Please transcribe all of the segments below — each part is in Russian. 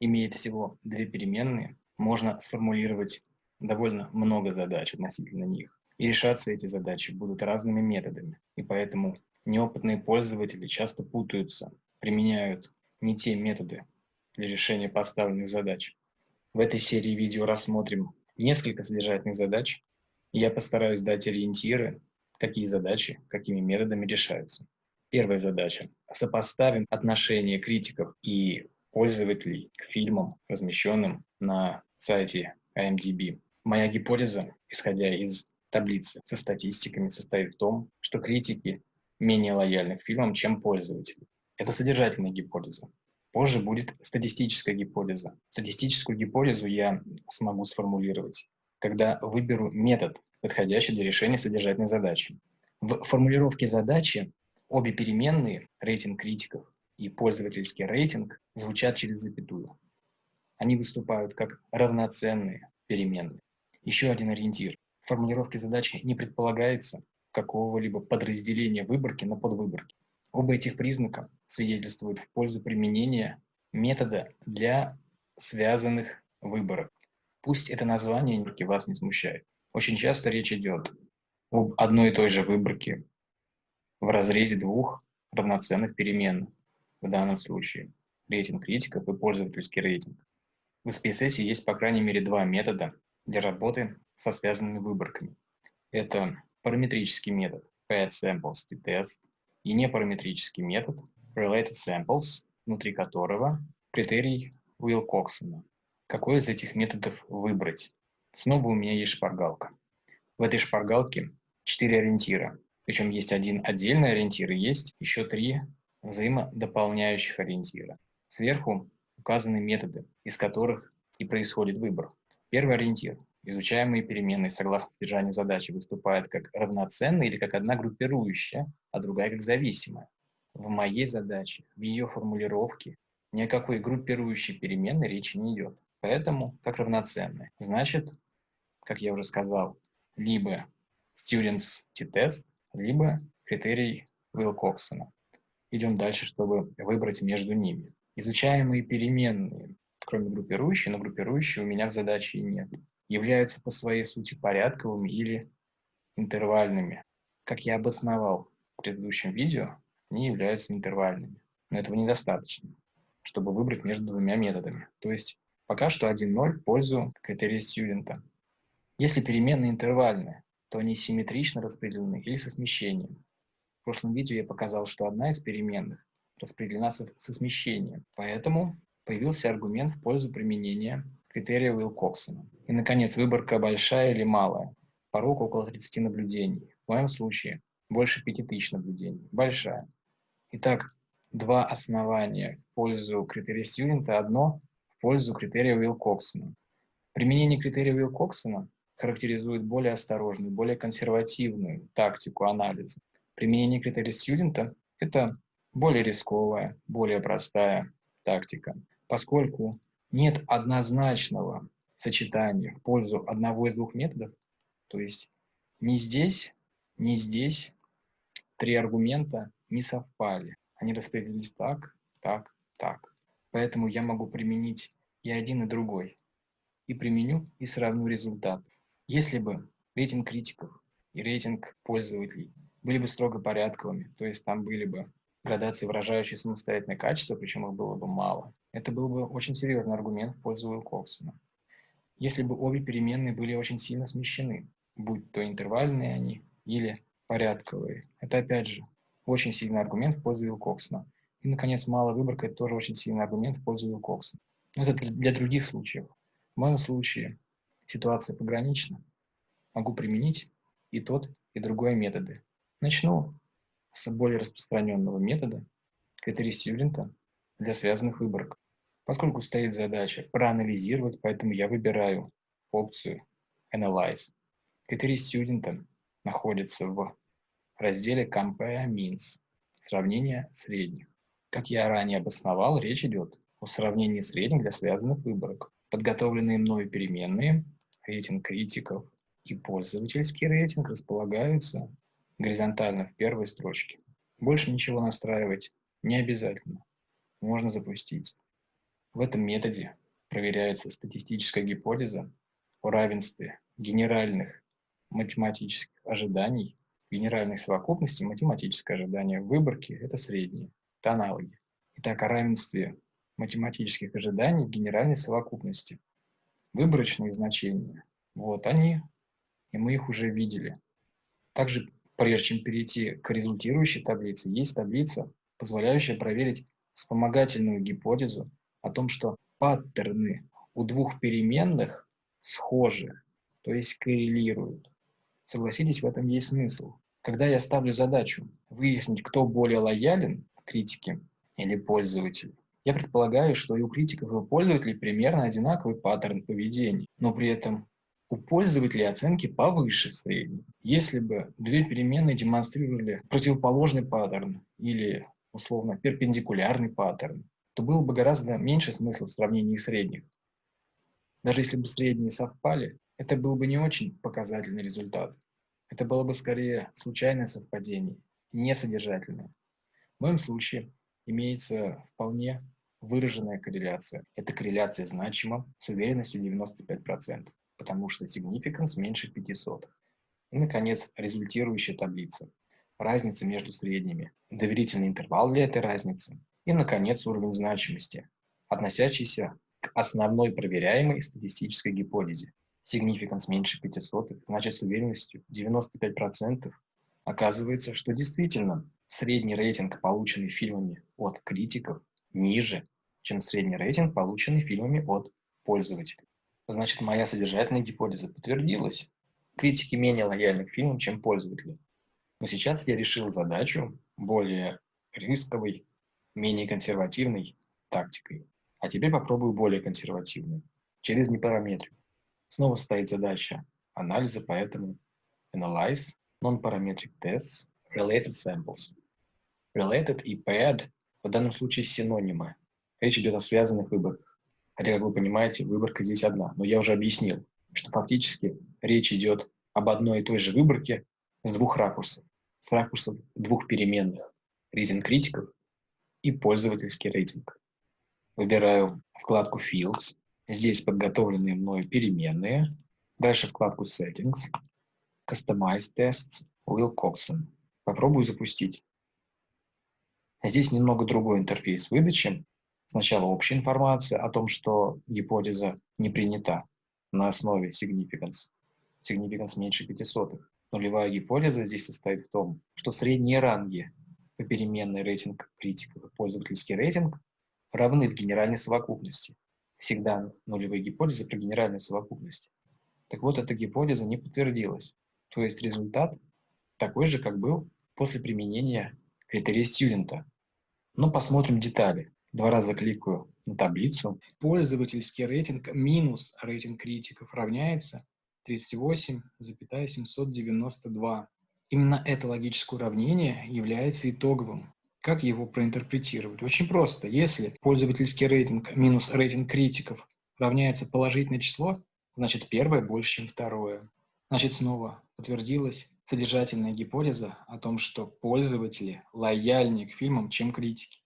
имеет всего две переменные, можно сформулировать довольно много задач относительно них. И решаться эти задачи будут разными методами. И поэтому неопытные пользователи часто путаются, применяют не те методы для решения поставленных задач. В этой серии видео рассмотрим несколько содержательных задач, и я постараюсь дать ориентиры, какие задачи, какими методами решаются. Первая задача. Сопоставим отношение критиков и пользователей к фильмам, размещенным на сайте IMDb. Моя гипотеза, исходя из таблицы со статистиками, состоит в том, что критики менее лояльны к фильмам, чем пользователи. Это содержательная гипотеза. Позже будет статистическая гипотеза. Статистическую гипотезу я смогу сформулировать, когда выберу метод, подходящий для решения содержательной задачи. В формулировке задачи обе переменные, рейтинг критиков и пользовательский рейтинг, звучат через запятую. Они выступают как равноценные переменные. Еще один ориентир. В формулировке задачи не предполагается какого-либо подразделения выборки на подвыборки. Оба этих признака свидетельствуют в пользу применения метода для связанных выборок. Пусть это название вас не смущает. Очень часто речь идет об одной и той же выборке в разрезе двух равноценных переменных. В данном случае рейтинг критиков и пользовательский рейтинг. В SPSS есть по крайней мере два метода для работы со связанными выборками. Это параметрический метод PaddSamples test и непараметрический метод Related Samples, внутри которого критерий Уилкоксона. Какой из этих методов выбрать? Снова у меня есть шпаргалка. В этой шпаргалке четыре ориентира. Причем есть один отдельный ориентир и есть еще три взаимодополняющих ориентира. Сверху указаны методы, из которых и происходит выбор. Первый ориентир. Изучаемые переменные согласно содержанию задачи выступают как равноценные или как одна группирующая, а другая как зависимая. В моей задаче, в ее формулировке, ни о какой группирующей переменной речи не идет. Поэтому как равноценные. Значит, как я уже сказал, либо students t-test, либо критерий Уилкоксона. Идем дальше, чтобы выбрать между ними. Изучаемые переменные, кроме группирующей, но группирующей у меня в задаче и нет, являются по своей сути порядковыми или интервальными. Как я обосновал в предыдущем видео, они являются интервальными. Но этого недостаточно, чтобы выбрать между двумя методами. То есть пока что 1.0 в пользу критерия студента. Если переменные интервальные, то они симметрично распределены или со смещением. В прошлом видео я показал, что одна из переменных распределена со, со смещением. Поэтому появился аргумент в пользу применения критерия Уилкоксона. И, наконец, выборка большая или малая. Порог около 30 наблюдений. В моем случае больше 5000 наблюдений. Большая. Итак, два основания в пользу критерия Сьюлинта, одно в пользу критерия Уилкоксона. Применение критерия Уилкоксона характеризует более осторожную, более консервативную тактику анализа. Применение критерия Сьюдента – это более рисковая, более простая тактика, поскольку нет однозначного сочетания в пользу одного из двух методов, то есть ни здесь, ни здесь три аргумента не совпали. Они распределились так, так, так. Поэтому я могу применить и один, и другой. И применю, и сравню результат. Если бы рейтинг критиков и рейтинг пользователей были бы строго порядковыми, то есть там были бы градации, выражающие самостоятельное качество, причем их было бы мало, это был бы очень серьезный аргумент в пользу Уилкоксона. Если бы обе переменные были очень сильно смещены, будь то интервальные они или порядковые, это опять же очень сильный аргумент в пользу Уилкоксона. И, наконец, малая выборка – это тоже очень сильный аргумент в пользу Уилкоксона. Но это для других случаев. В моем случае ситуация погранична, могу применить и тот, и другой методы. Начну с более распространенного метода, критерий Сьюлинта для связанных выборок. Поскольку стоит задача проанализировать, поэтому я выбираю опцию Analyze. Критерий Студента находится в разделе Compare Means – сравнение средних. Как я ранее обосновал, речь идет о сравнении средних для связанных выборок. Подготовленные мною переменные рейтинг критиков и пользовательский рейтинг располагаются горизонтально в первой строчке. Больше ничего настраивать не обязательно. Можно запустить. В этом методе проверяется статистическая гипотеза о равенстве генеральных математических ожиданий, генеральной совокупности математическое ожидание выборки – это средние, это аналоги. Итак, о равенстве математических ожиданий генеральной совокупности. Выборочные значения, вот они, и мы их уже видели. Также, прежде чем перейти к результирующей таблице, есть таблица, позволяющая проверить вспомогательную гипотезу о том, что паттерны у двух переменных схожи, то есть коррелируют. Согласитесь, в этом есть смысл. Когда я ставлю задачу выяснить, кто более лоялен критике или пользователю, я предполагаю, что и у критиков, и у пользователей примерно одинаковый паттерн поведения, но при этом у пользователей оценки повыше средней. Если бы две переменные демонстрировали противоположный паттерн или, условно, перпендикулярный паттерн, то было бы гораздо меньше смысла в сравнении средних. Даже если бы средние совпали, это был бы не очень показательный результат. Это было бы скорее случайное совпадение, не содержательное. В моем случае имеется вполне выраженная корреляция. Эта корреляция значима с уверенностью 95%, потому что significance меньше 500. И, наконец, результирующая таблица. Разница между средними, доверительный интервал для этой разницы и, наконец, уровень значимости, относящийся к основной проверяемой статистической гипотезе. Significance меньше 500, значит с уверенностью 95% оказывается, что действительно средний рейтинг, полученный фильмами от критиков, ниже, чем средний рейтинг, полученный фильмами от пользователей. Значит, моя содержательная гипотеза подтвердилась. Критики менее лояльны к фильмам, чем пользователи. Но сейчас я решил задачу более рисковой, менее консервативной тактикой. А теперь попробую более консервативную, через непараметрику. Снова стоит задача анализа, поэтому analyze non-parametric tests related samples. Related и paired в данном случае синонимы. Речь идет о связанных выборках. Хотя, как вы понимаете, выборка здесь одна. Но я уже объяснил, что фактически речь идет об одной и той же выборке с двух ракурсов. С ракурсов двух переменных. Рейтинг критиков и пользовательский рейтинг. Выбираю вкладку Fields, Здесь подготовленные мною переменные. Дальше вкладку Settings. Customize Tests. Will Coxon. Попробую запустить. Здесь немного другой интерфейс выдачи. Сначала общая информация о том, что гипотеза не принята на основе significance. Significance меньше 500. Нулевая гипотеза здесь состоит в том, что средние ранги по переменной рейтинг критиков и пользовательский рейтинг равны в генеральной совокупности всегда нулевые гипотезы при генеральной совокупности. Так вот, эта гипотеза не подтвердилась. То есть результат такой же, как был после применения критерия студента. Но посмотрим детали. Два раза кликаю на таблицу. Пользовательский рейтинг минус рейтинг критиков равняется 38,792. Именно это логическое уравнение является итоговым. Как его проинтерпретировать? Очень просто. Если пользовательский рейтинг минус рейтинг критиков равняется положительное число, значит первое больше, чем второе. Значит, снова подтвердилась содержательная гипотеза о том, что пользователи лояльнее к фильмам, чем критики.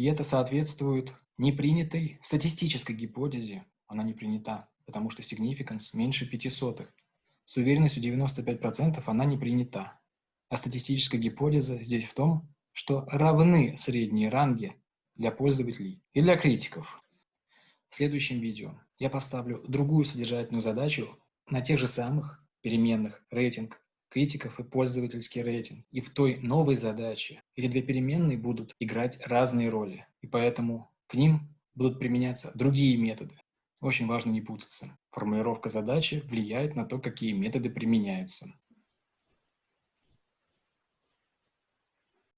И это соответствует непринятой статистической гипотезе. Она не принята, потому что significance меньше 500. С уверенностью 95% она не принята. А статистическая гипотеза здесь в том, что равны средние ранги для пользователей и для критиков. В следующем видео я поставлю другую содержательную задачу на тех же самых переменных рейтинг критиков и пользовательский рейтинг. И в той новой задаче эти две переменные будут играть разные роли, и поэтому к ним будут применяться другие методы. Очень важно не путаться. Формулировка задачи влияет на то, какие методы применяются.